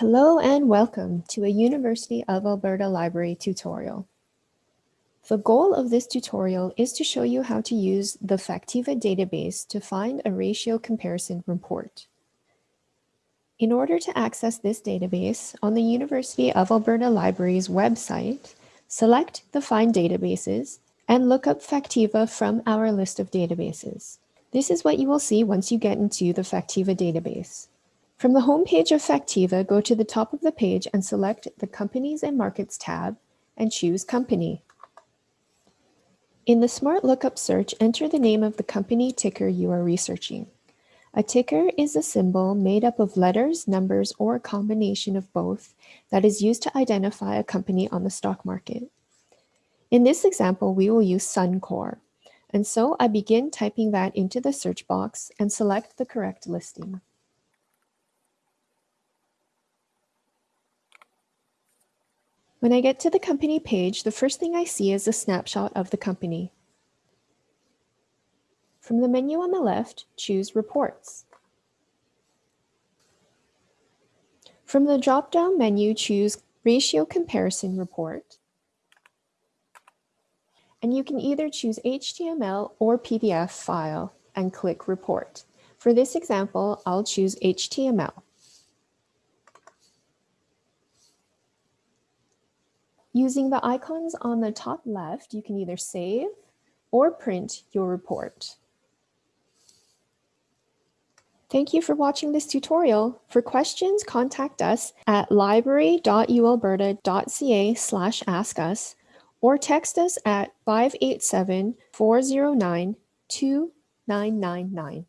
Hello and welcome to a University of Alberta Library tutorial. The goal of this tutorial is to show you how to use the Factiva database to find a ratio comparison report. In order to access this database, on the University of Alberta Library's website, select the Find Databases and look up Factiva from our list of databases. This is what you will see once you get into the Factiva database. From the home page of Factiva, go to the top of the page and select the Companies and Markets tab and choose Company. In the Smart Lookup search, enter the name of the company ticker you are researching. A ticker is a symbol made up of letters, numbers, or a combination of both that is used to identify a company on the stock market. In this example, we will use Suncor. And so I begin typing that into the search box and select the correct listing. When I get to the company page, the first thing I see is a snapshot of the company. From the menu on the left, choose Reports. From the drop-down menu, choose Ratio Comparison Report. And you can either choose HTML or PDF file and click Report. For this example, I'll choose HTML. Using the icons on the top left, you can either save or print your report. Thank you for watching this tutorial. For questions, contact us at library.ualberta.ca slash ask us or text us at 587 409 2999.